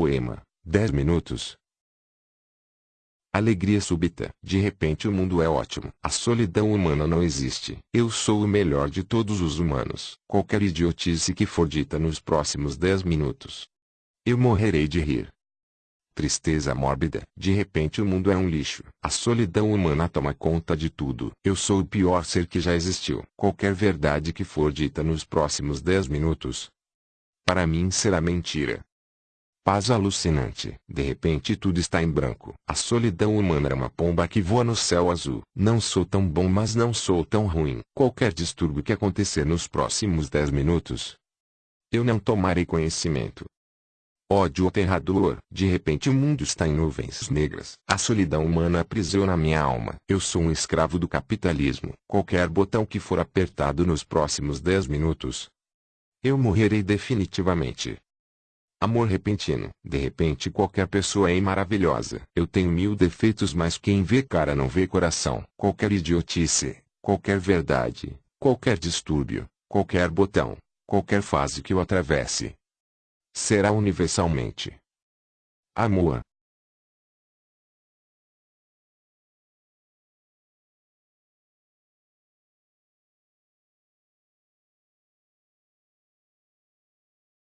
Poema, 10 minutos. Alegria súbita. De repente o mundo é ótimo. A solidão humana não existe. Eu sou o melhor de todos os humanos. Qualquer idiotice que for dita nos próximos 10 minutos. Eu morrerei de rir. Tristeza mórbida. De repente o mundo é um lixo. A solidão humana toma conta de tudo. Eu sou o pior ser que já existiu. Qualquer verdade que for dita nos próximos 10 minutos. Para mim será mentira. Paz alucinante. De repente tudo está em branco. A solidão humana é uma pomba que voa no céu azul. Não sou tão bom mas não sou tão ruim. Qualquer distúrbio que acontecer nos próximos 10 minutos. Eu não tomarei conhecimento. Ódio aterrador. De repente o mundo está em nuvens negras. A solidão humana aprisiona minha alma. Eu sou um escravo do capitalismo. Qualquer botão que for apertado nos próximos 10 minutos. Eu morrerei definitivamente. Amor repentino. De repente qualquer pessoa é maravilhosa. Eu tenho mil defeitos mas quem vê cara não vê coração. Qualquer idiotice, qualquer verdade, qualquer distúrbio, qualquer botão, qualquer fase que eu atravesse. Será universalmente. Amor.